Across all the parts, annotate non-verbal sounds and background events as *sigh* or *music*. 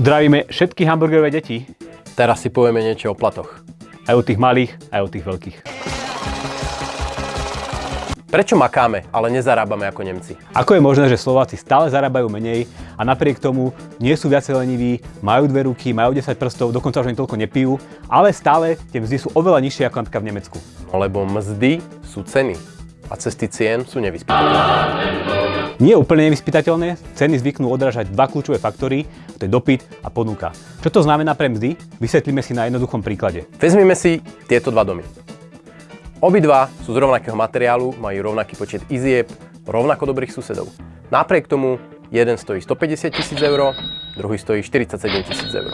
Zdravíme všetky hamburgerové deti, Teraz si povieme niečo o platoch. aj o tých malých, aj o tých veľkých. Prečo makáme, ale nezarábame ako Nemci? Ako je možné, že Slováci stále zarábajú menej a napriek tomu nie sú viacej leniví, majú dve ruky, majú 10 prstov, dokonca už ani toľko nepijú, ale stále tie mzdy sú oveľa nižšie ako napríklad v Nemecku. No lebo mzdy sú ceny a cesty cien sú nevyspytateľné. Nie úplne nevyspytateľné, ceny zvyknú odrážať dva kľúčové faktory, to je dopyt a ponuka. Čo to znamená pre mzdy? Vysvetlíme si na jednoduchom príklade. Vezmime si tieto dva domy. Obidva sú z rovnakého materiálu, majú rovnaký počet izieb, rovnako dobrých susedov. Napriek tomu jeden stojí 150 tisíc eur, druhý stojí 47 tisíc eur.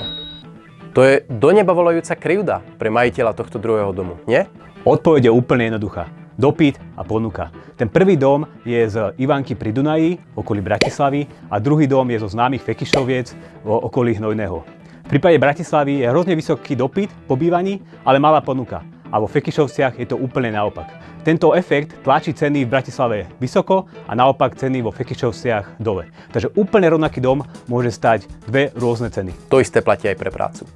To je do neba volajúca krivda pre majiteľa tohto druhého domu, nie? Odpoveď je úplne jednoduchá. Dopyt a ponuka. Ten prvý dom je z Ivanky pri Dunaji, okolí Bratislavy, a druhý dom je zo známych Fekišoviec, okolí Hnojného. V prípade Bratislavy je hrozne vysoký dopyt po bývaní, ale malá ponuka. A vo Fekišovciach je to úplne naopak. Tento efekt tlačí ceny v Bratislave vysoko a naopak ceny vo Fekišovciach dole. Takže úplne rovnaký dom môže stať dve rôzne ceny. To isté platí aj pre prácu.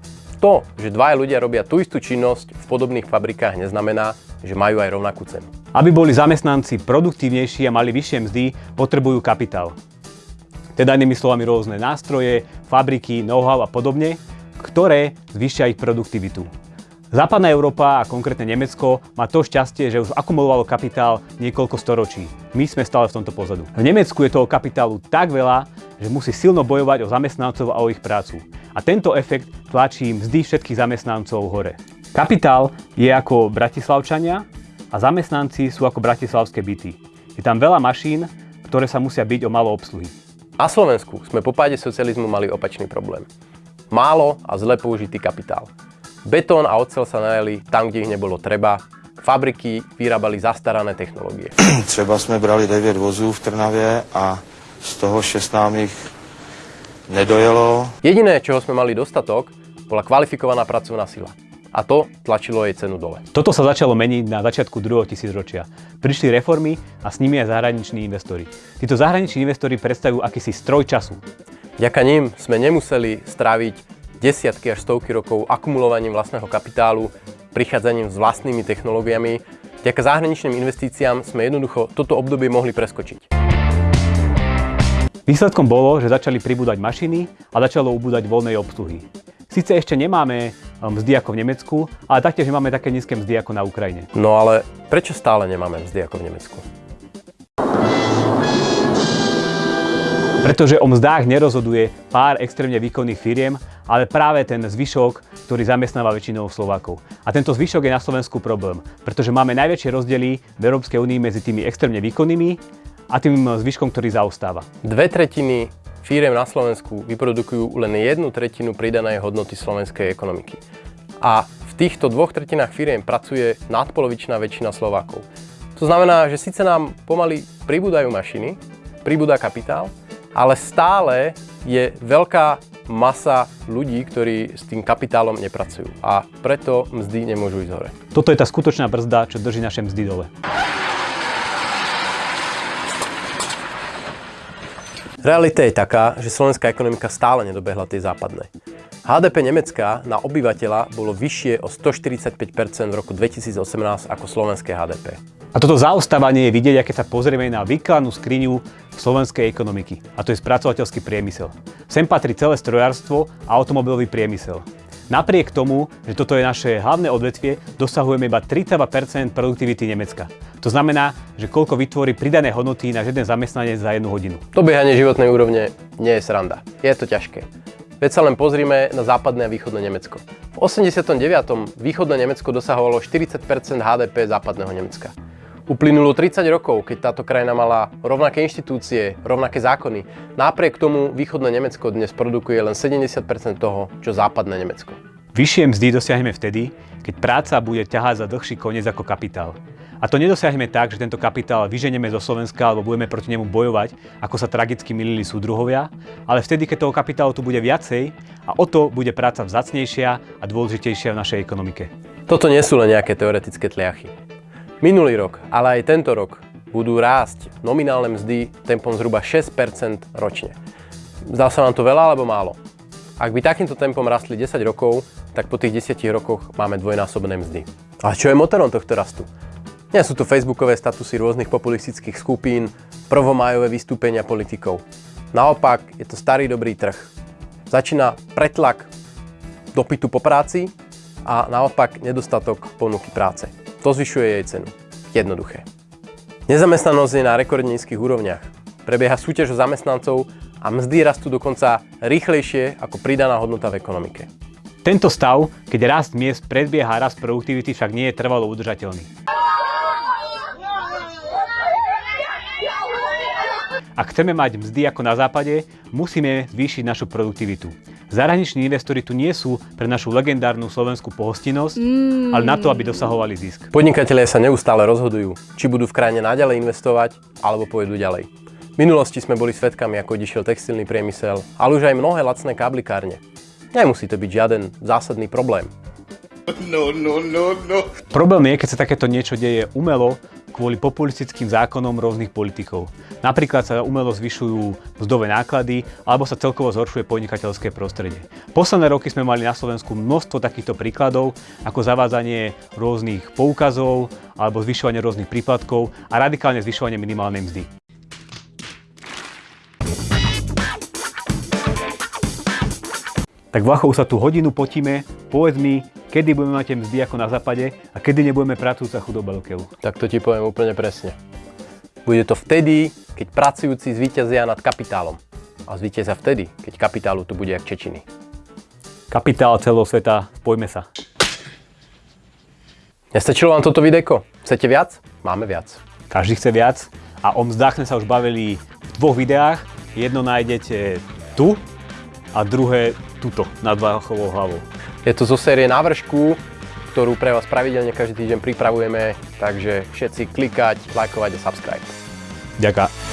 To, že dvaja ľudia robia tú istú činnosť v podobných fabrikách, neznamená, že majú aj rovnakú cenu. Aby boli zamestnanci produktívnejší a mali vyššie mzdy, potrebujú kapitál. Teda inými slovami rôzne nástroje, fabriky, know-how a podobne, ktoré zvyšia ich produktivitu. Západná Európa a konkrétne Nemecko má to šťastie, že už akumulovalo kapitál niekoľko storočí. My sme stále v tomto pozadu. V Nemecku je toho kapitálu tak veľa, že musí silno bojovať o zamestnancov a o ich prácu. A tento efekt tlačí mzdy všetkých zamestnancov hore. Kapitál je ako Bratislavčania a zamestnanci sú ako bratislavské byty. Je tam veľa mašín, ktoré sa musia byť o malo obsluhy. Na Slovensku sme po páde socializmu mali opačný problém. Málo a zle použitý kapitál. Betón a ocel sa najali tam, kde ich nebolo treba. Fabriky vyrábali zastarané technológie. *clears throat* Třeba jsme brali 9 vozů v Trnavě a z toho 6 nám ich nedojelo. Jediné, čoho sme mali dostatok, bola kvalifikovaná pracovná sila. A to tlačilo jej cenu dole. Toto sa začalo meniť na začiatku druhého tisícročia. Prišli reformy a s nimi aj zahraniční investori. Títo zahraniční investori predstavujú akýsi stroj času. Vďaka ním sme nemuseli stráviť desiatky až stovky rokov akumulovaním vlastného kapitálu, prichádzaním s vlastnými technológiami. Vďaka zahraničným investíciám sme jednoducho toto obdobie mohli preskočiť. Výsledkom bolo, že začali pribúdať mašiny a začalo ubúdať voľnej obsluhy. Sice ešte nemáme mzdy ako v Nemecku, ale taktiež nemáme také nízke mzdy ako na Ukrajine. No ale prečo stále nemáme mzdy ako v Nemecku? Pretože o mzdách nerozhoduje pár extrémne výkonných firiem, ale práve ten zvyšok, ktorý zamestnáva väčšinou Slovákov. A tento zvyšok je na Slovensku problém, pretože máme najväčšie rozdiely v Európskej únii medzi tými extrémne výkonnými a tým zvyškom, ktorý zaostáva. Dve tretiny firiem na Slovensku vyprodukujú len jednu tretinu pridanej hodnoty slovenskej ekonomiky. A v týchto dvoch tretinách firiem pracuje nadpolovičná väčšina Slovákov. To znamená, že síce nám pomaly pribúdajú mašiny, pribúda kapitál, ale stále je veľká masa ľudí, ktorí s tým kapitálom nepracujú a preto mzdy nemôžu ísť hore. Toto je tá skutočná brzda, čo drží naše mzdy dole. Realita je taká, že slovenská ekonomika stále nedobehla tie západné. HDP Nemecka na obyvateľa bolo vyššie o 145% v roku 2018 ako slovenské HDP. A toto zaostávanie je vidieť, keď sa pozrieme na výkladnú skriňu slovenskej ekonomiky. A to je spracovateľský priemysel. Sem patrí celé strojárstvo a automobilový priemysel. Napriek tomu, že toto je naše hlavné odvetvie, dosahujeme iba 32% produktivity Nemecka. To znamená, že koľko vytvorí pridané hodnoty na jeden zamestnanec za jednu hodinu. To behanie životnej úrovne nie je sranda. Je to ťažké. Veď sa len pozrime na západné a východné Nemecko. V 89. východné Nemecko dosahovalo 40% HDP západného Nemecka. Uplynulo 30 rokov, keď táto krajina mala rovnaké inštitúcie, rovnaké zákony. Napriek tomu východné Nemecko dnes produkuje len 70% toho, čo západné Nemecko. Vyššie mzdy dosiahneme vtedy, keď práca bude ťahať za dlhší koniec ako kapitál. A to nedosiahneme tak, že tento kapitál vyženeme zo Slovenska alebo budeme proti nemu bojovať, ako sa tragicky milili súdruhovia, ale vtedy, keď toho kapitálu tu bude viacej a o to bude práca vzácnejšia a dôležitejšia v našej ekonomike. Toto nie sú len nejaké teoretické tliachy. Minulý rok, ale aj tento rok budú rásť nominálne mzdy tempom zhruba 6% ročne. Zdá sa vám to veľa alebo málo? Ak by takýmto tempom rastli 10 rokov, tak po tých 10 rokoch máme dvojnásobné mzdy. A čo je motorom tohto rastu? Nie sú to facebookové statusy rôznych populistických skupín, prvomájové vystúpenia politikov. Naopak, je to starý dobrý trh. Začína pretlak dopytu po práci a naopak nedostatok ponuky práce. To zvyšuje jej cenu. Jednoduché. Nezamestnanosť je na rekordne nízkych úrovniach. Prebieha súťaž o zamestnancov a mzdy rastú dokonca rýchlejšie ako pridaná hodnota v ekonomike. Tento stav, keď rast miest predbieha rast produktivity, však nie je trvalo udržateľný. Ak chceme mať mzdy ako na západe, musíme zvýšiť našu produktivitu. Zahraniční investori tu nie sú pre našu legendárnu slovenskú pohostinnosť, mm. ale na to, aby dosahovali zisk. Podnikatelia sa neustále rozhodujú, či budú v krajine naďalej investovať, alebo pôjdu ďalej. V minulosti sme boli svedkami, ako odišiel textilný priemysel, ale už aj mnohé lacné káblikárne. Nemusí to byť žiaden zásadný problém. No, no, no, no. Problém je, keď sa takéto niečo deje umelo, kvôli populistickým zákonom rôznych politikov. Napríklad sa umelo zvyšujú mzdové náklady alebo sa celkovo zhoršuje podnikateľské prostredie. Posledné roky sme mali na Slovensku množstvo takýchto príkladov, ako zavádzanie rôznych poukazov alebo zvyšovanie rôznych príplatkov a radikálne zvyšovanie minimálnej mzdy. Tak Vlachov sa tu hodinu potíme, povedz mi, kedy budeme mať mzdy ako na západe a kedy nebudeme pracujúca chudoba do keľu. Tak to ti poviem úplne presne. Bude to vtedy, keď pracujúci zvíťazia nad kapitálom. A zvíťazia vtedy, keď kapitálu tu bude jak Čečiny. Kapitál celého sveta, spojme sa. Nestačilo vám toto videjko? Chcete viac? Máme viac. Každý chce viac a o mzdách sme sa už bavili v dvoch videách. Jedno nájdete tu a druhé tuto, nad Váchovou hlavou. Je to zo série návršku, ktorú pre vás pravidelne každý týždeň pripravujeme, takže všetci klikať, lajkovať a subscribe. Ďakujem.